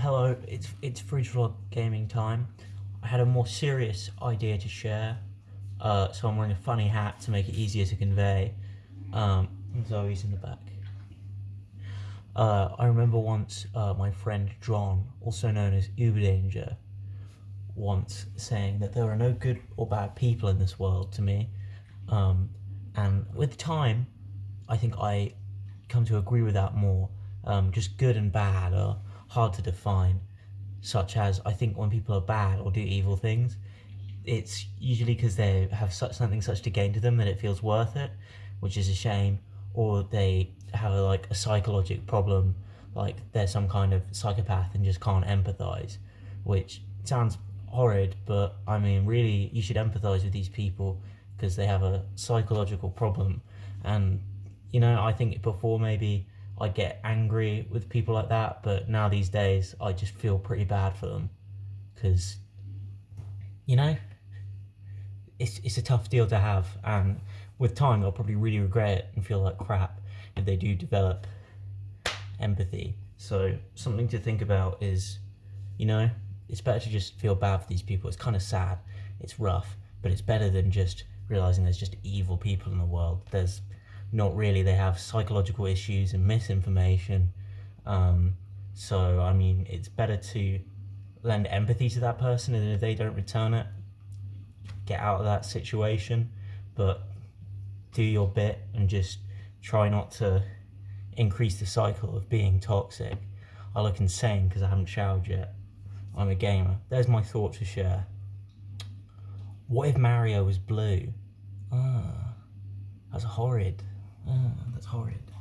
hello, it's it's Fridge Vlog Gaming time. I had a more serious idea to share, uh, so I'm wearing a funny hat to make it easier to convey. Um, Zoe's in the back. Uh, I remember once uh, my friend John, also known as Uber Danger, once saying that there are no good or bad people in this world to me. Um, and with time, I think I come to agree with that more. Um, just good and bad are hard to define, such as I think when people are bad or do evil things, it's usually because they have such, something such to gain to them that it feels worth it, which is a shame, or they have a, like a psychological problem, like they're some kind of psychopath and just can't empathize, which sounds horrid, but I mean, really, you should empathize with these people because they have a psychological problem. And, you know, I think before maybe I get angry with people like that, but now these days I just feel pretty bad for them because, you know, it's, it's a tough deal to have. And with time, I'll probably really regret it and feel like crap if they do develop empathy. So something to think about is, you know, it's better to just feel bad for these people. It's kind of sad. It's rough, but it's better than just realizing there's just evil people in the world. There's not really. They have psychological issues and misinformation. Um, so, I mean, it's better to lend empathy to that person, and if they don't return it, get out of that situation. But do your bit and just try not to increase the cycle of being toxic. I look insane because I haven't showered yet. I'm a gamer. There's my thought to share. What if Mario was blue? Ah, that's horrid. Ah, that's horrid.